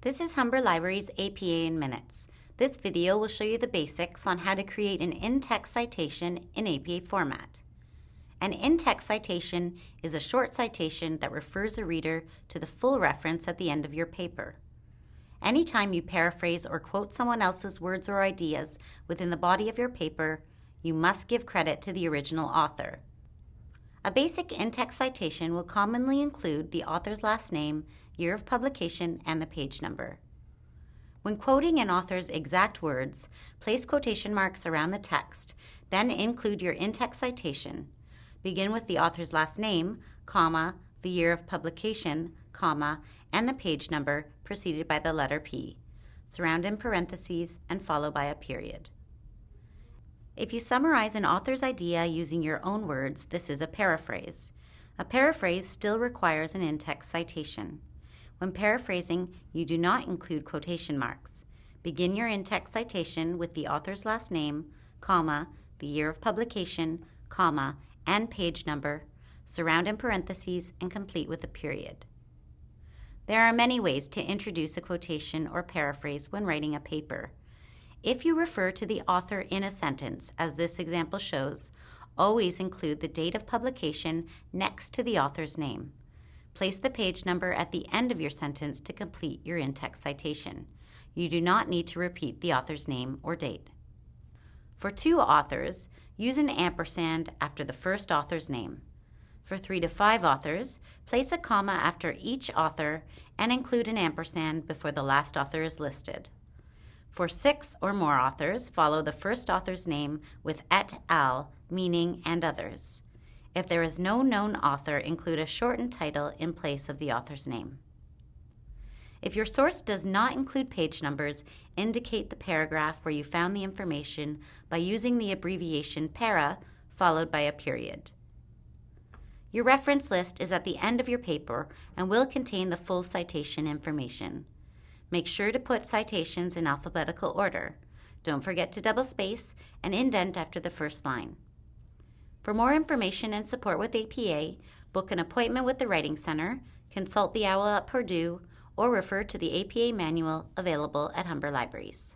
This is Humber Library's APA in Minutes. This video will show you the basics on how to create an in-text citation in APA format. An in-text citation is a short citation that refers a reader to the full reference at the end of your paper. Anytime you paraphrase or quote someone else's words or ideas within the body of your paper, you must give credit to the original author. A basic in-text citation will commonly include the author's last name, year of publication, and the page number. When quoting an author's exact words, place quotation marks around the text, then include your in-text citation. Begin with the author's last name, comma, the year of publication, comma, and the page number preceded by the letter P. Surround in parentheses and follow by a period. If you summarize an author's idea using your own words, this is a paraphrase. A paraphrase still requires an in-text citation. When paraphrasing, you do not include quotation marks. Begin your in-text citation with the author's last name, comma, the year of publication, comma, and page number, surround in parentheses, and complete with a period. There are many ways to introduce a quotation or paraphrase when writing a paper. If you refer to the author in a sentence, as this example shows, always include the date of publication next to the author's name. Place the page number at the end of your sentence to complete your in-text citation. You do not need to repeat the author's name or date. For two authors, use an ampersand after the first author's name. For three to five authors, place a comma after each author and include an ampersand before the last author is listed. For six or more authors, follow the first author's name with et al, meaning and others. If there is no known author, include a shortened title in place of the author's name. If your source does not include page numbers, indicate the paragraph where you found the information by using the abbreviation para followed by a period. Your reference list is at the end of your paper and will contain the full citation information. Make sure to put citations in alphabetical order. Don't forget to double space and indent after the first line. For more information and support with APA, book an appointment with the Writing Center, consult the OWL at Purdue, or refer to the APA manual available at Humber Libraries.